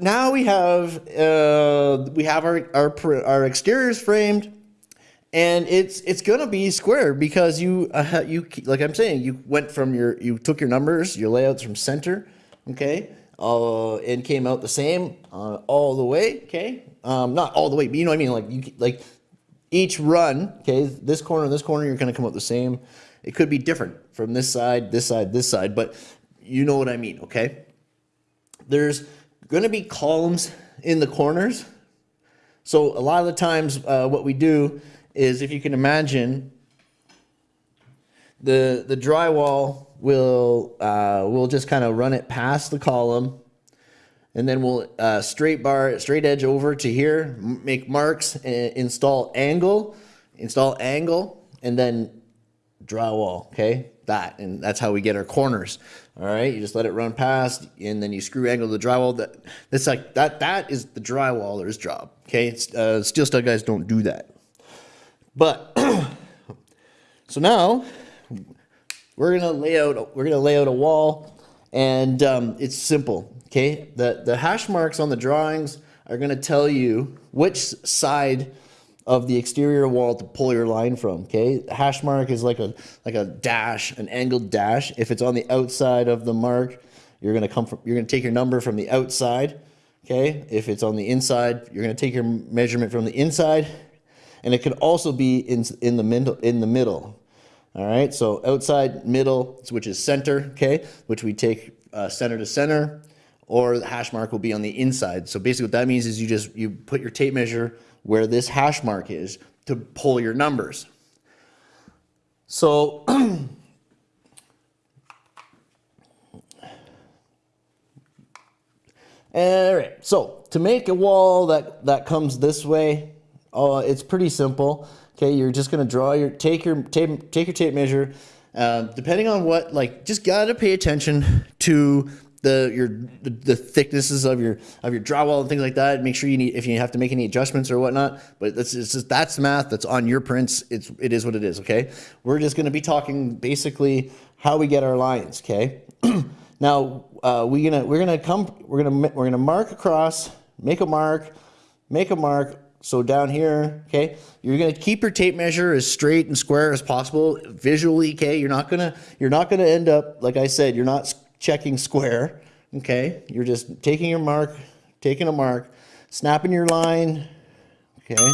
now we have uh, we have our, our our exteriors framed, and it's it's gonna be square because you uh, you like I'm saying you went from your you took your numbers your layouts from center, okay, uh, and came out the same uh, all the way, okay, um, not all the way, but you know what I mean, like you like each run, okay, this corner, this corner, you're gonna come out the same. It could be different from this side, this side, this side, but you know what I mean, okay? There's gonna be columns in the corners. So a lot of the times uh, what we do is if you can imagine the, the drywall will, uh, we'll just kind of run it past the column and then we'll uh, straight bar, straight edge over to here, make marks, install angle, install angle, and then drywall, okay? That, and that's how we get our corners. All right, you just let it run past, and then you screw angle the drywall. That that's like that. That is the drywaller's job. Okay, uh, steel stud guys don't do that. But so now we're gonna lay out. We're gonna lay out a wall, and um, it's simple. Okay, the, the hash marks on the drawings are gonna tell you which side of the exterior wall to pull your line from, okay? hash mark is like a, like a dash, an angled dash. If it's on the outside of the mark, you're gonna come from, you're gonna take your number from the outside, okay? If it's on the inside, you're gonna take your measurement from the inside, and it could also be in, in, the, middle, in the middle, all right? So outside, middle, which is center, okay? Which we take uh, center to center, or the hash mark will be on the inside. So basically what that means is you just, you put your tape measure where this hash mark is to pull your numbers. So All right, so to make a wall that, that comes this way, uh, it's pretty simple. Okay, you're just gonna draw your, take your tape, take your tape measure, uh, depending on what, like, just gotta pay attention to the your the, the, thicknesses of your of your drywall and things like that. Make sure you need if you have to make any adjustments or whatnot. But that's it's just that's math that's on your prints. It's it is what it is. Okay, we're just going to be talking basically how we get our lines. Okay, now uh, we gonna we're gonna come we're gonna we're gonna mark across, make a mark, make a mark. So down here, okay, you're gonna keep your tape measure as straight and square as possible visually. Okay, you're not gonna you're not gonna end up like I said. You're not checking square, okay? You're just taking your mark, taking a mark, snapping your line, okay?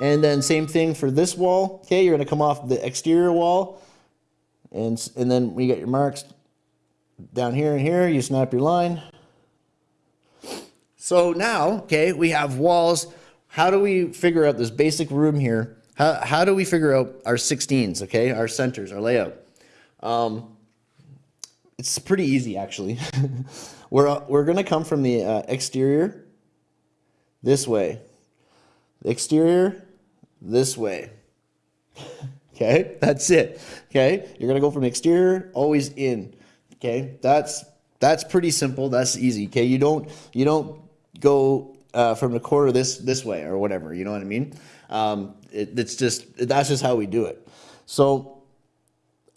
And then same thing for this wall, okay? You're gonna come off the exterior wall, and, and then we get your marks down here and here, you snap your line. So now, okay, we have walls. How do we figure out this basic room here? How, how do we figure out our 16s, okay, our centers, our layout? Um, it's pretty easy actually. we're, uh, we're going to come from the uh, exterior this way. The exterior this way. okay, that's it. Okay, you're going to go from exterior always in. Okay, that's that's pretty simple. That's easy. Okay, you don't you don't go uh, from the corner this this way or whatever. You know what I mean? Um, it, it's just that's just how we do it. So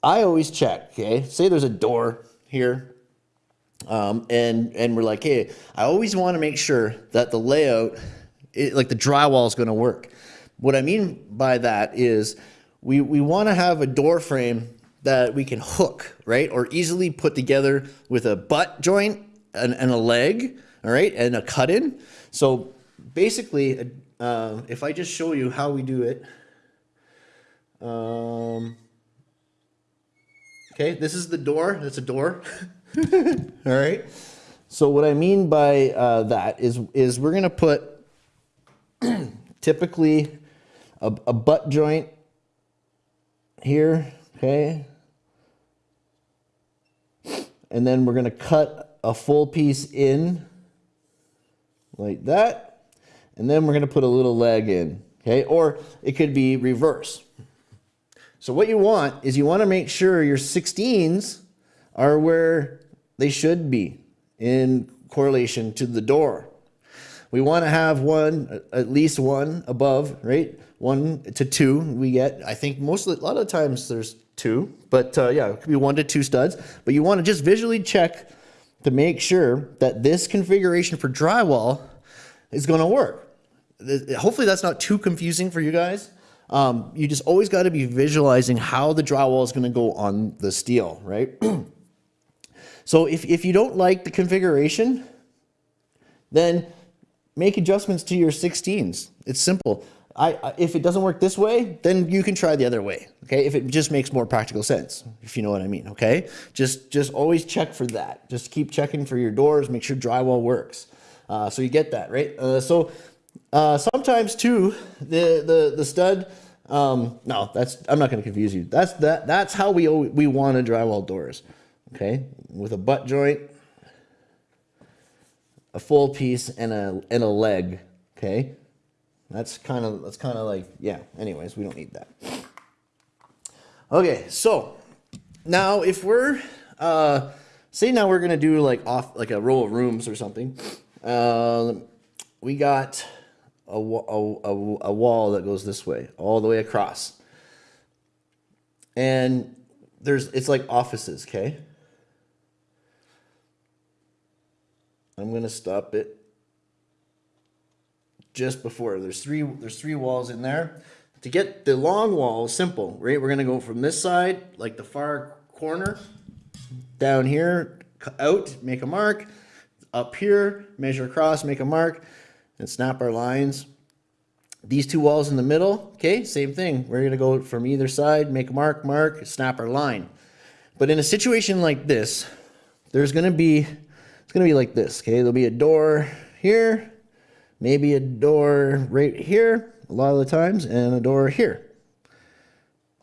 I always check. Okay, say there's a door here. Um, and, and we're like, hey, I always want to make sure that the layout, it, like the drywall is going to work. What I mean by that is we, we want to have a door frame that we can hook, right? Or easily put together with a butt joint and, and a leg, all right? And a cut in. So basically, uh, if I just show you how we do it, um, Okay, this is the door. That's a door. All right. So what I mean by uh, that is is we're gonna put typically a, a butt joint here. Okay. And then we're gonna cut a full piece in like that. And then we're gonna put a little leg in. Okay, or it could be reverse. So what you want is you want to make sure your 16s are where they should be in correlation to the door. We want to have one, at least one above, right? One to two we get. I think most of the, a lot of times there's two, but uh, yeah, it could be one to two studs. But you want to just visually check to make sure that this configuration for drywall is going to work. Hopefully that's not too confusing for you guys. Um, you just always got to be visualizing how the drywall is going to go on the steel, right? so if, if you don't like the configuration, then make adjustments to your 16s. It's simple. I, if it doesn't work this way, then you can try the other way. Okay, if it just makes more practical sense, if you know what I mean. Okay, just just always check for that. Just keep checking for your doors. Make sure drywall works. Uh, so you get that right. Uh, so uh, sometimes too, the the the stud. Um, no, that's I'm not going to confuse you. That's that that's how we we want a drywall doors. Okay, with a butt joint, a full piece, and a and a leg. Okay, that's kind of that's kind of like yeah. Anyways, we don't need that. Okay, so now if we're uh, say now we're gonna do like off like a row of rooms or something. Uh, we got a, a, a, a wall that goes this way, all the way across. And there's, it's like offices, okay? I'm gonna stop it just before. There's three, there's three walls in there. To get the long wall, simple, right? We're gonna go from this side, like the far corner, down here, out, make a mark, up here, measure across, make a mark, and snap our lines. These two walls in the middle, okay, same thing. We're gonna go from either side, make a mark, mark, snap our line. But in a situation like this, there's gonna be, it's gonna be like this, okay? There'll be a door here, maybe a door right here, a lot of the times, and a door here,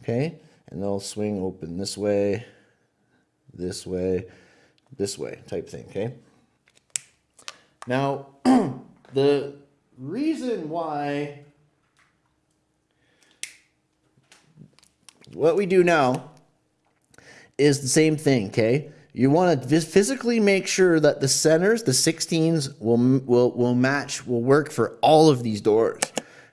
okay? And they'll swing open this way, this way, this way type thing, okay? Now, the reason why what we do now is the same thing, okay? You want to physically make sure that the centers, the 16s, will, will, will match, will work for all of these doors,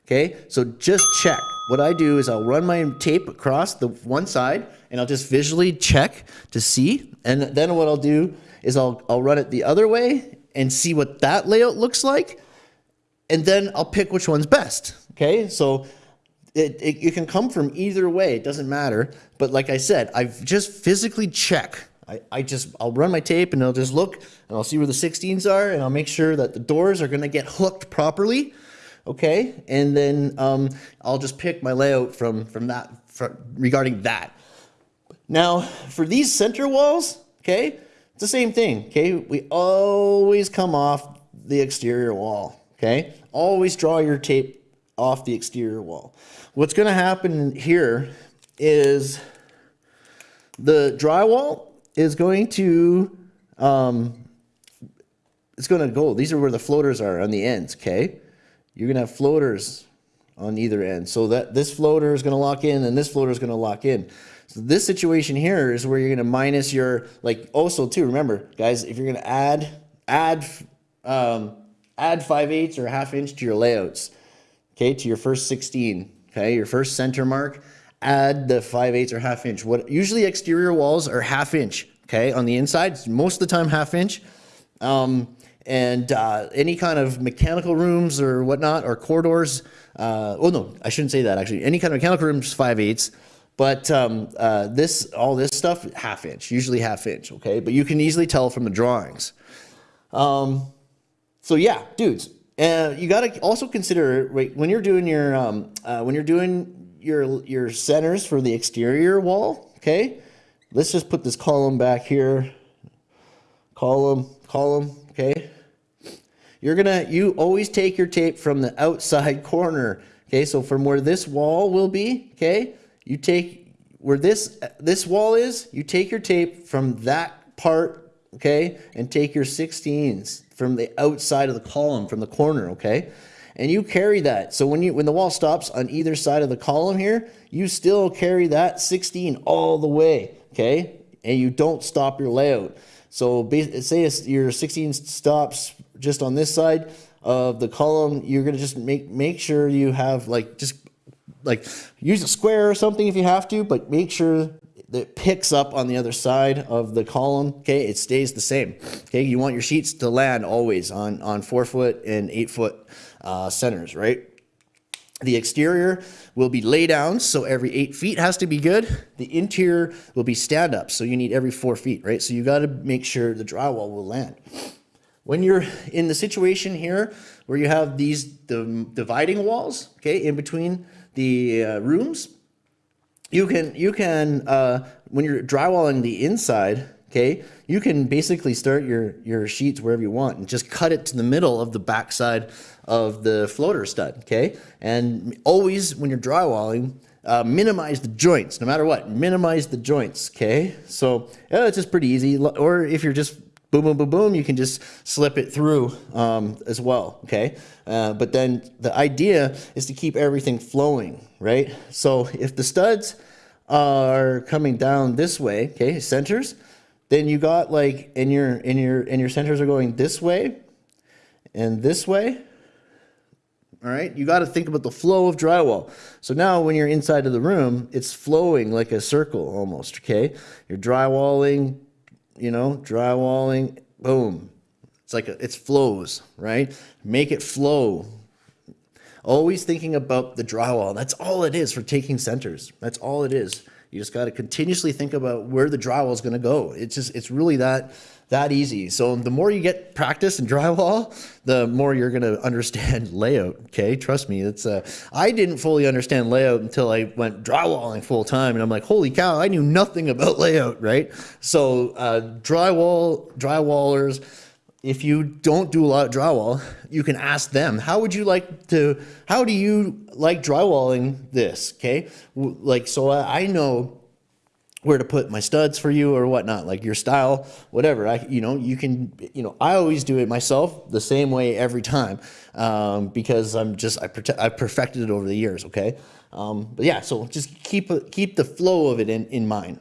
okay? So just check. What I do is I'll run my tape across the one side and I'll just visually check to see. And then what I'll do is I'll, I'll run it the other way and see what that layout looks like. And then I'll pick which one's best. Okay, so it, it, it, can come from either way. It doesn't matter. But like I said, I've just physically check. I, I just, I'll run my tape and I'll just look and I'll see where the 16s are and I'll make sure that the doors are going to get hooked properly. Okay. And then um, I'll just pick my layout from, from that, from, regarding that. Now for these center walls, okay, the same thing, okay? We always come off the exterior wall, okay? Always draw your tape off the exterior wall. What's gonna happen here is the drywall is going to, um, it's gonna go, these are where the floaters are on the ends, okay? You're gonna have floaters on either end. So that this floater is gonna lock in and this floater is gonna lock in. So this situation here is where you're going to minus your, like also too, remember guys, if you're going to add, add, um, add 5 eighths or half inch to your layouts, okay, to your first 16, okay, your first center mark, add the 5 eighths or half inch. What Usually exterior walls are half inch, okay, on the inside, most of the time half inch. Um, and uh, any kind of mechanical rooms or whatnot, or corridors, uh, oh no, I shouldn't say that actually, any kind of mechanical rooms, 5 eighths, but um, uh, this, all this stuff, half inch, usually half inch, okay? But you can easily tell from the drawings. Um, so yeah, dudes, uh, you got to also consider wait, when you're doing your um, uh, when you're doing your your centers for the exterior wall. Okay, let's just put this column back here. Column, column. Okay, you're gonna you always take your tape from the outside corner. Okay, so from where this wall will be. Okay, you take where this this wall is, you take your tape from that part, okay, and take your 16s from the outside of the column, from the corner, okay? And you carry that. So when you when the wall stops on either side of the column here, you still carry that 16 all the way, okay? And you don't stop your layout. So say your 16 stops just on this side of the column, you're gonna just make make sure you have like just like use a square or something if you have to, but make sure that picks up on the other side of the column, okay, it stays the same. Okay, you want your sheets to land always on, on four foot and eight foot uh, centers, right? The exterior will be lay down, so every eight feet has to be good. The interior will be stand up, so you need every four feet, right? So you got to make sure the drywall will land. When you're in the situation here where you have these the dividing walls, okay, in between the uh, rooms, you can you can uh, when you're drywalling the inside, okay, you can basically start your your sheets wherever you want and just cut it to the middle of the backside of the floater stud, okay? And always when you're drywalling, uh, minimize the joints, no matter what. Minimize the joints, okay? So yeah, it's just pretty easy. Or if you're just boom, boom, boom, boom, you can just slip it through um, as well, okay? Uh, but then the idea is to keep everything flowing, right? So if the studs are coming down this way, okay, centers, then you got like, and your, and your, and your centers are going this way and this way, all right, you got to think about the flow of drywall. So now when you're inside of the room, it's flowing like a circle almost, okay? You're drywalling, you know, drywalling, boom. It's like, a, it's flows, right? Make it flow. Always thinking about the drywall. That's all it is for taking centers. That's all it is. You just got to continuously think about where the drywall is going to go. It's just, it's really that that easy. So the more you get practice in drywall, the more you're going to understand layout. Okay, trust me. It's uh, I didn't fully understand layout until I went drywalling full time, and I'm like, holy cow, I knew nothing about layout. Right. So uh, drywall drywallers. If you don't do a lot of drywall, you can ask them, how would you like to, how do you like drywalling this? Okay. Like, so I know where to put my studs for you or whatnot, like your style, whatever. I, you know, you can, you know, I always do it myself the same way every time um, because I'm just, I I perfected it over the years. Okay. Um, but yeah, so just keep, keep the flow of it in, in mind.